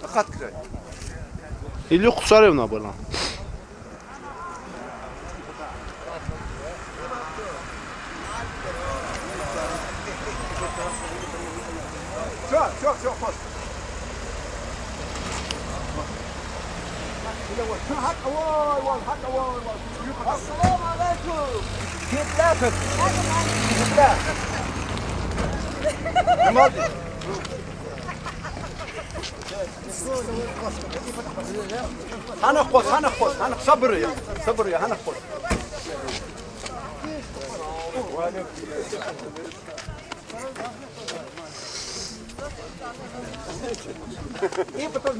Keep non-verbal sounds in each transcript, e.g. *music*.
Takat kraj. Илюху Царевна была. Все, все, все, пост. السلام عليكم كيف لافت؟ كيف لافت؟ hoş. Hakka vay vay hakka vay vay. Assalamu alaikum. Kitlatık. Kitla. Ne oldu? هنخبص هنخبص هنخ صبر يا صبر يا هنخبص ايه بطل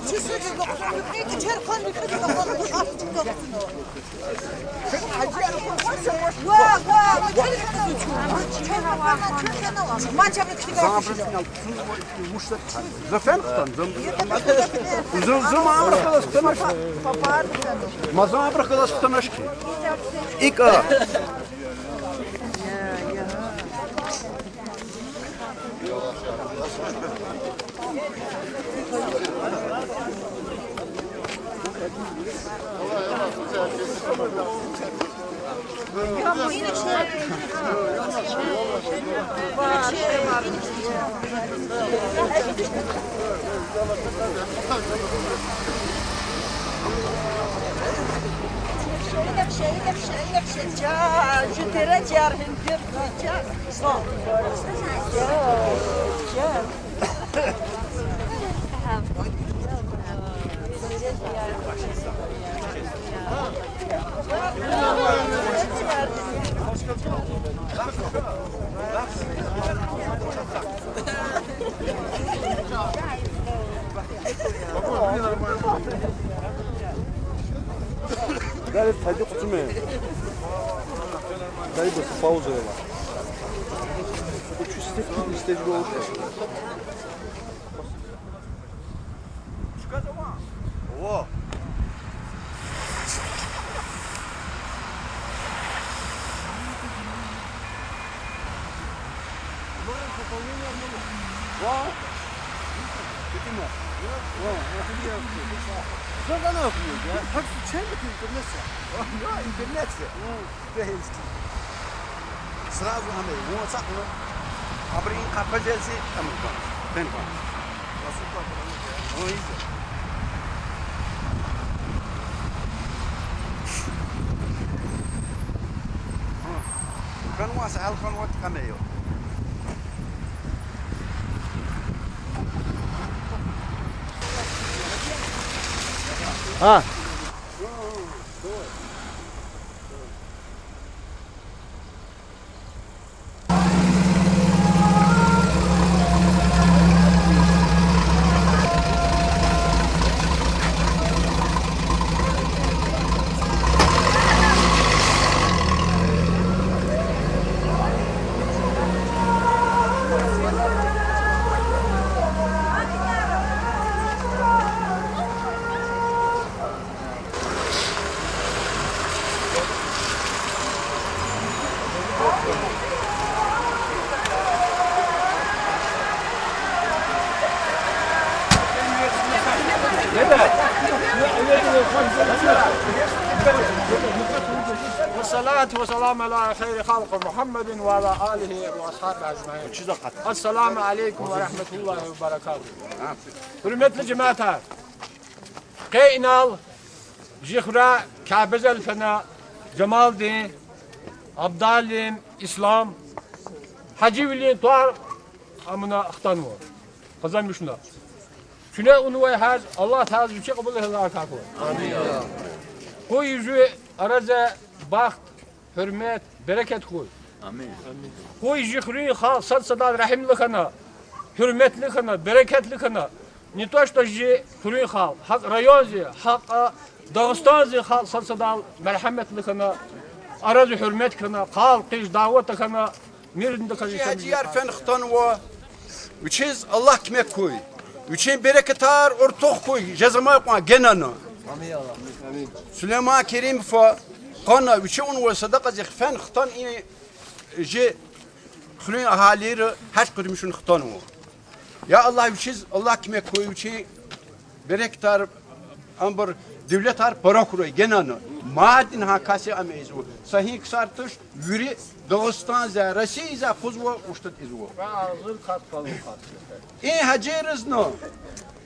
مكوات ايه بطل شو تختار وين مهمنا دولار ينبرو دولار دولار دولار زفان ختم زم زم زم عمرك خلاص ختمش ما زم عمرك خلاص ختمش إيكا Je dirais qu'il Y a rien de pire que ça. Bon. Dale, hadi kutume. Dale bası pauza yola. Bu çüstek gibi istediği olur. О. Что она пьет, а? Как чем это интернет? Да, интернет. Бейский. Сразу ame, WhatsApp, ну. Abrir capacete, estamos com. Tem com. Não isso. قنوة سهل قنوة قميو Ha. والصلاة والسلام على خير خلق محمد وعلى آله وأصحابه أجمعين. السلام عليكم ورحمة الله وبركاته. برمت لجماعتها قينال جخرة كابز الفنا جمال دين عبدال دين إسلام حجي ولي طار أمنا أختانوا. خزان مشنا. Şuna unu ve haz, Allah Teala yüksek kabul eder arkakı. Amin. Koy yüzü araza baxt, hürmet, bereket koy. Amin. Koy jihri, xal, sad, sadad, rahimlikana. hürmetli kına, bereketli kına. Не то, что же Хурин хал, хак район зи, хак а, Дагыстан зи хал сарсадал merhametli kına, arazı hürmet kına, kal, kış, davet kına, mirinde kına. Haciyar fen xtan wa Uçiz Allah kime koy. Üçün bereketar ortak koy. Cezama yapma genana. Süleyman Kerim fa qana üçün ve sadaka zi fen xtan ini je xulun ahaliyi haç kurmuşun xtan wa. Ya Allah uçiz Allah kime koy uçi bereketar ambur devlet har para kuruyor genana. Madin hakası ameyiz o. Sahih kısartış yürü Dağıstan za Rasiya za kuzwa uçtat izwa. Ağzır kat kalın kat. این هجیرز نو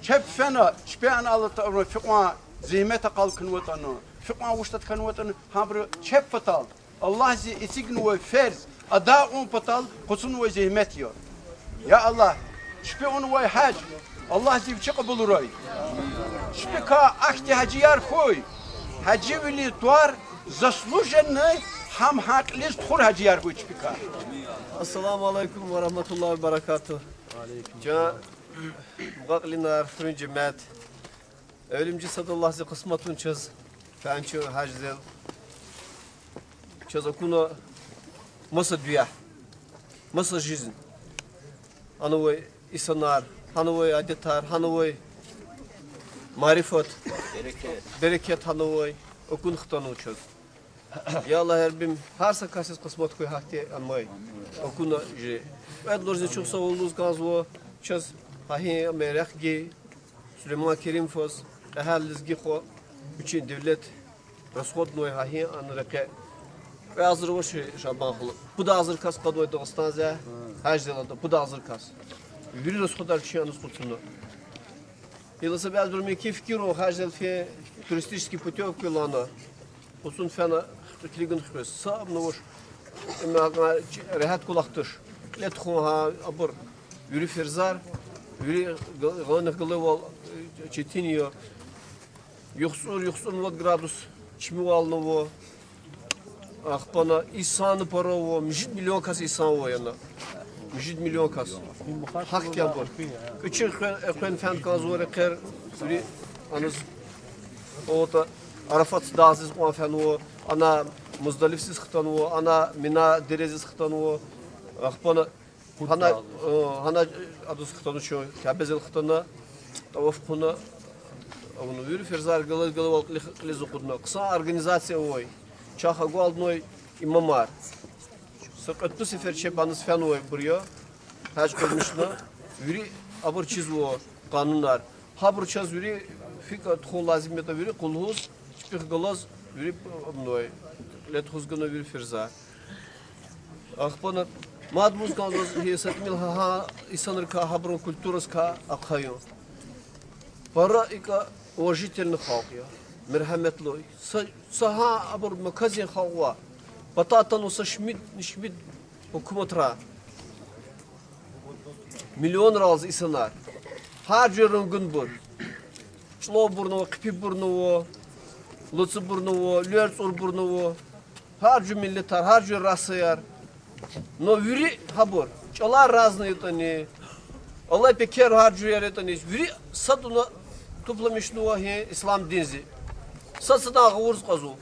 چپ فنا چپیان الله تعالی فقوا زحمت قال کنوتانو فقوا وشتت کنوتانو همبر چپ فتال الله زي اسيگن و فرز ادا اون فتال قصن و زحمت يو يا الله چپی اون و حج الله زي چه قبول روي چپی کا اخت هجیار خوی Хадживили туар заслуженный хам хаклист хур хаджияр гучпика. Ассаламу алейкум ва рахматуллахи ва баракату. Ca muqaqlinar fırın cümət. Ölümcü sadallah zi qısmatun çöz. Fənçü haczel. Çöz okunu masa düya. Masa jizin. Hanovoy isanar, hanovoy adetar, hanovoy marifat, bereket halovay, okun xtan uçuz. Ya Allah herbim, her sakasız kısmet koy hakti anmay. Okun jre. Ed lorzi çok sağ olunuz gazvo. Çaz hahi merek gi. Süleyman Kerim fos. Ehel lizgi xo. Üçün devlet расход ной хахи ан реке. Ve hazır o şey şaban kulu. Bu da hazır kas kadoy Dağıstan zə. Her zelanda bu da hazır kas. Yürü de skodar çiyanız kurtsundu. Или себя разумею, кефкиру, хаждал фе туристический путевки лана. Olsun fena kligen хрес. Сам ну уж rehat kulaktır. Let ha abur. Yürü ferzar. Yürü gılını gılı ol çetiniyor. Yoksul yoksul вот градус. Чмивалного. Ахпана İsa'nı para o. Müjit milyon kas İsa o yana. Müjit milyon kas. Hak ya bu. Küçük ekwen fen kazore ker. Yürü anız. O da Arafat dağsız qanfanu ana Muzdalifsiz xtanu ana Mina deresiz xtanu axpana hana hana adus xtanu şu kabezel xtana tavaf quna onu yürü ferzar galı galı wal qliz qudna qısa organizasiya oy çaxa gwaldnoy imamar Sıkıntı sefer çebanız fen oy buraya hac qilmishni yürü abur çizvo qanunlar habur çaz yürü fika txu lazim eta yürü qulhuz Шпих голос вири мной. Лет хузгана вири фирза. Ахпана мад музган роз хиесет мил ха исаныр ка хаброн культурас ка акхайо. Пара ика уважительный халк я. Мерхаметлой. Саха абур маказин халва. Бататану са шмид шмид hükümetра. Milyon раз исанар. Her жерін gün bur. Çlo burnu, kıpi burnu, Lucu burnu, Lörç ur burnu, harcı milletler, harcı rasıyar. Но вюри хабор, чала разные тани. Allah пекер harcı yer tani. Вюри садуна тупламишну хе ислам динзи. Сасада гурс казу.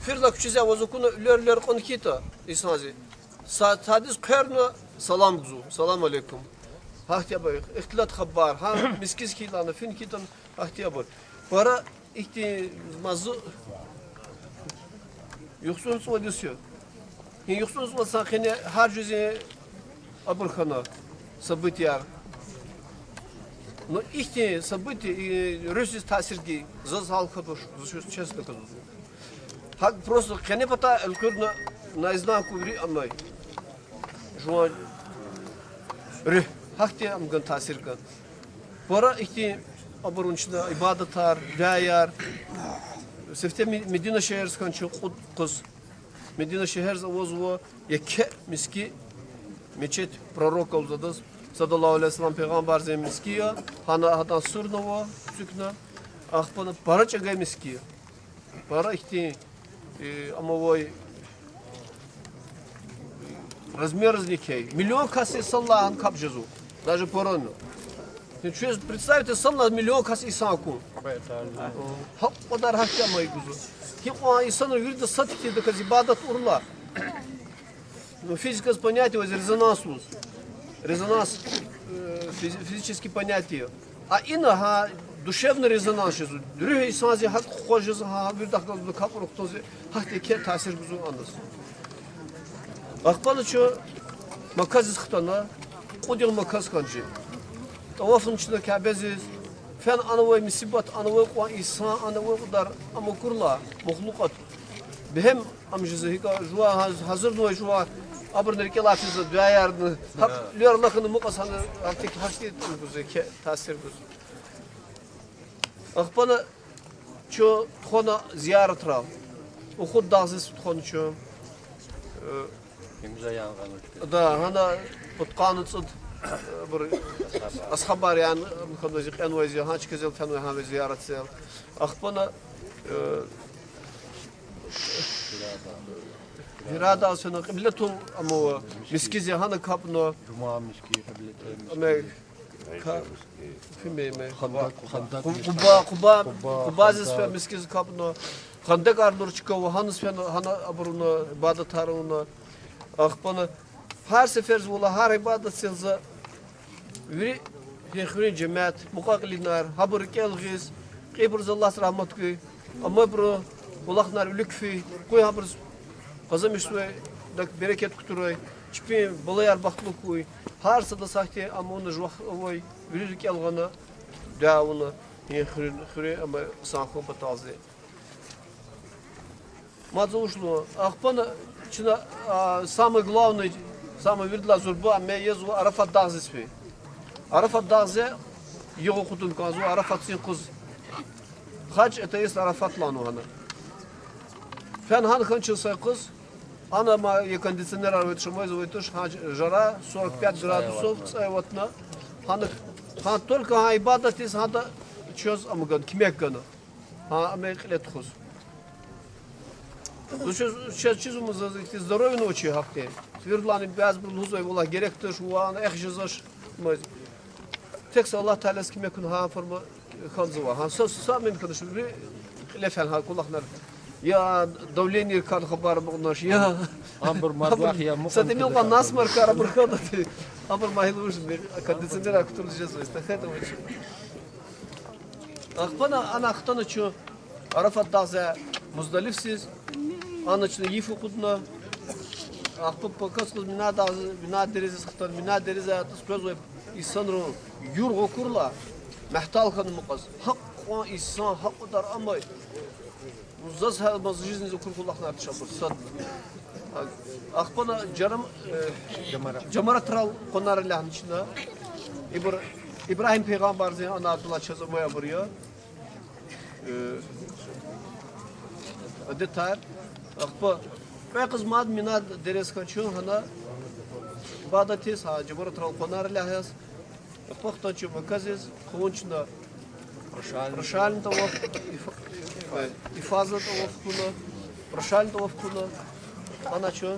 Фирла küçüze vazukunu lör lör kon kita isnazi. Sadis kırna salam guzu. Salam aleyküm. Hahtiya bay. İhtilat habar. Ha miskiz kilana fin kitan hahtiya bay. Para ihti mazı yoksun su diyor. Yoksun su sakine her cüze abırkana события. Но их события и русский тасирги зазал хадуш, честно скажу. Хак просто кене пата элкурна на изнанку ври амай. Жуа ры хакти амган тасирган. Пора ихти abur içinde ibadetler, dayar. Sefte Medine şehir skançı kuz. Medine şehir zavozvo yeke miski meçet prorok olzadı. Sallallahu aleyhi ve sellem peygamber zemiskiya. Hana hadan surnovo sükna. Ahpana para çagay miskiya. Para ihti e, ama voi. Миллион касси саллахан капжезу. Даже поронно. Чуешь, представьте, сам на миллион касси санку. Хап подар хакя мои гузу. Ким он исану вирда сатики да кази бадат урла. Но физика с понятия резонанс. Резонанс э, физические понятия. А инаха душевный резонанс же. Дürüye insanı hak hojuz ha bir dakika bir kapır oktozu hak teke tasir güzel anlas. Akbalı ço makaz xtana qodil makaz kanji. Tawafın içinde kabeziz. Fen anavay misibat anavay kwa insan anavay kadar ama kurla mahlukat. Behem am jizahika jua haz- hazır no jua abr nerke lafizı duyardı. Hak lyor lakını muqasanı artık hakti güzel ke tasir güzel. Akbalı ço txona ziyaret rav. O xud dağzız txon ço. Да, هذا بتقان تصد بر أصحاب يعني خدنا زي قنوة زي هاش كزل قنوة هذا زيارة سير أخبنا إرادة سنة قبلتهم أمو مسكيزي هانا كابنو Cuma miski kıblete أما ka e, fime me kuba kuba kuba zis fe miskiz kapno khandek ardur çıkıyor hanız fe hana abruna ibadet her sefer zula her ibadet silza yürü Yekhirin cemaat, mukakilinar, habır kelgiz, qibr Allah rahmet kuy, ama bro, ulaknar ülükfi, kuy habır, kazamışsıvay, bereket kuturay, çipi balayar baktlı koy her sada sahte amma onu jvah oy veri kelgana davuna hekhurin khuri amma sanxo patazi Мазушло. Ахпана чина самый главный, самый видла зурба ме езу Арафат Дагзи спи. Арафат Дагзи его хутун казу Арафат син куз. Хач это есть Арафат лану хана. Фен хан ханчился куз. Она ма и кондиционер арвет шумой завойтуш хач жара 45 градусов цайватна. Хан хан только ха ибадат из хада чоз амган кимек гана. Ха аме қилет хуз. Ну сейчас сейчас чизумuz здоровье ночи хакте. Твердлани без был хузой вола геректер şu an ehjizаш. Tek Allah Teala kim yakın ha forma kanzıva. Ha söz sağ mümkün şu bir lefen ha kulaklar. Ya давление kan haber bunlar ya. Ambur mazlah ya Кстати, мил по нас маркара бурхана ты. Абр майлуш кондиционер актор сейчас эстафета очень. Ахпана ана ахтана чу Арафат даза муздалифсиз. Anaçını yifu kudna. Akpa pakas kız mina da mina deriz sıktar mina deriz atas köz ve insanro yurgo kurla. Mehtal kan muqas. Hak o insan hak kadar ama Muzaz ha maz жизни зукур кулах на тшабур сад. Ахпана жарам Camara Tral konar lahn içinde. İbr İbrahim peygamber zey ana Abdullah çözmeye buraya. Detar. Akpa ve kız mad mina deres kaçıyor hana. Bada tes ha Camara Tral konar lahas. Akpa xtan makazes konçna. Прошален тавaf ifazla da ofkulu, proşal da ofkulu, anaçı,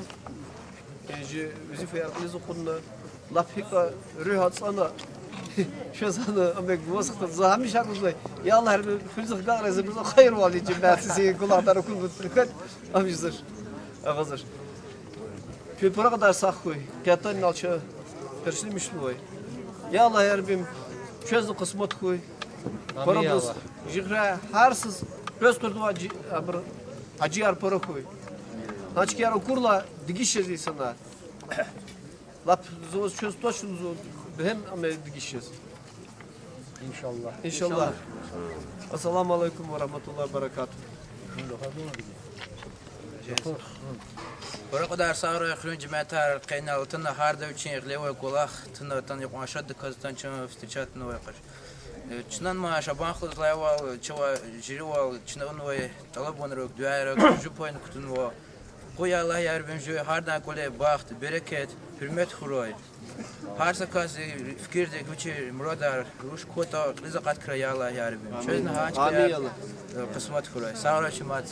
eji vizif yargınız okunlu, lapika rühat sana, *laughs* şu sana amek vasıktır, zahmi şarkızlay. Ya Allah her fülzük gağrezi bize hayır valicim, ben sizi kulahdan okul mutluluklar, *laughs* amizdir, ağızdır. Pülpura kadar sakkoy, kiyattan nalça, perşini müştüvoy. Ya Allah her bim, çözdü kısmet koy, Para buz, jikra, harsız, Göz kurdu acı. Acı yar para koy. Значит, я курла дигишез insanlar. Lap zos çöz toşun zo hem ama dигишез. İnşallah. İnşallah. Assalamu alaikum ve rahmetullahi ve berekatuhu. Bora kadar sağır хрюн джиматар кайнал тына харда үчен глевой кулах тына тан яқашад казтан чын встречат новый қаш. Чынан ма шабан хлыз лайвал чыва жиривал чынан новый талаб онрок дуайрок жупойн кутунво. Qoy Allah yar ben jö hardan kole baxt, bereket, hürmet xuroy. Har sakas fikirde güçe muradar ruş kota rizqat kra ya Allah yar ben. Çözün haç Amin ya Allah. Kısmet xuroy. Sağra çimat.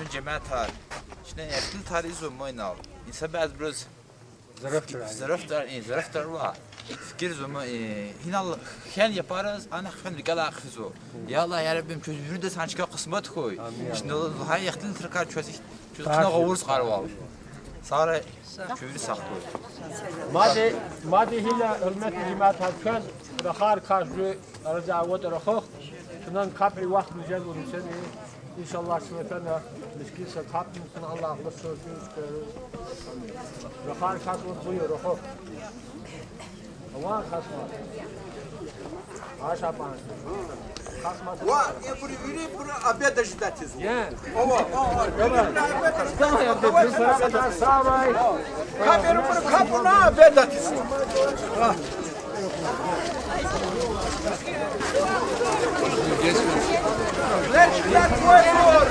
Ön cemaat har. Şimdi yakın tarihi zo moynal. İnsan bazı biraz Zaraftar, e, zaraftar var. Fikiriz ama e, hinal hel yaparız, ana hfen rikala akhizu. Ya Allah ya Rabbim çözümünü de sana çıkan kısmet koy. Şimdi o daha yakın tırkar çözük, çözüküne kavuruz karval. Sonra çözü sak koy. Madi, madi hila hürmet cimat hatkaz ve har karşı rıza ve terakık. Şundan kapri vakti güzel olur seni. İnşallah şimdi efendim miskinse kapmışsın Allah'ın sözünü üstüne. Ve har karşı buyur. Ruhu. وان خصمات عشا بانس خصمات وان يبري يري بر أبيض جداتيز يا أوا أوا كما يا أبيض بسرعة سامي كابير بر كابونا أبيض جداتيز Leçler koyuyor.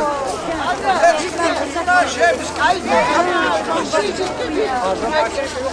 Leçler bunlar şeymiş. Ay, ay, ay. Şey çıktı bir. Ağzına şey yok.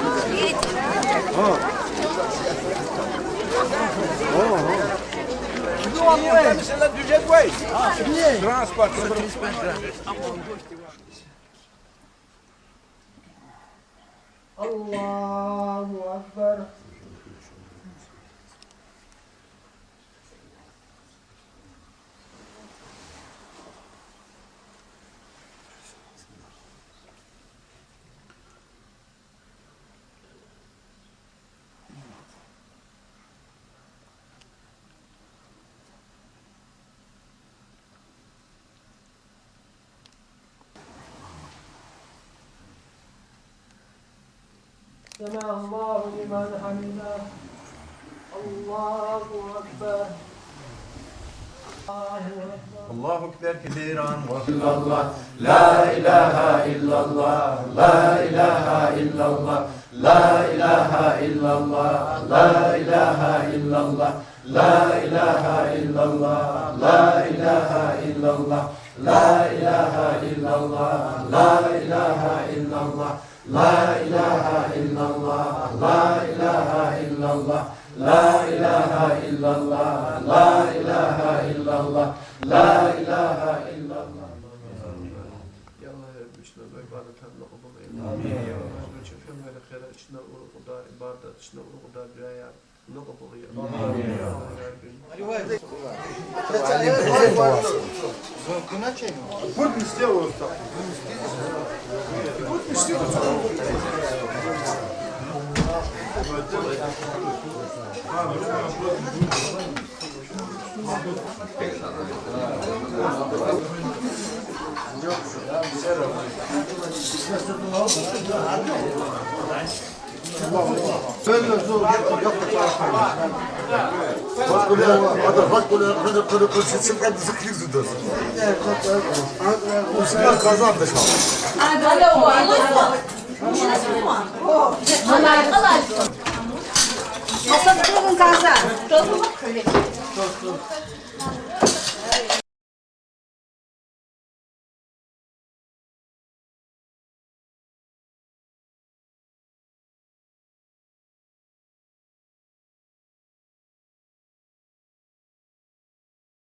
О. О, о. C'est notre budget de Waze. Ah, transport. Allahu Akbar. سمع الله لمن حمده. الله أكبر. الله أكبر. كثيرا وإلا الله لا إله إلا الله. لا إله إلا الله. لا إله إلا الله. لا إله إلا الله. لا إله إلا الله. لا إله إلا الله. لا إله إلا الله. لا إله إلا الله. لا إله إلا الله لا إله إلا الله لا إله إلا الله لا إله إلا الله لا إله إلا الله يا الله يا رب اشنا عبادة هبنا قبول آمين يا الله اشنا ورغدا عبادة اشنا ورغدا بريات много повлиял. Путь не сделают так. Путь не сделают Дальше. ورقدا عبادت اشنا ورقدا برايا نقبل يا آمين يا رب Put me still. Kazandı şu an. Masada durun kazan.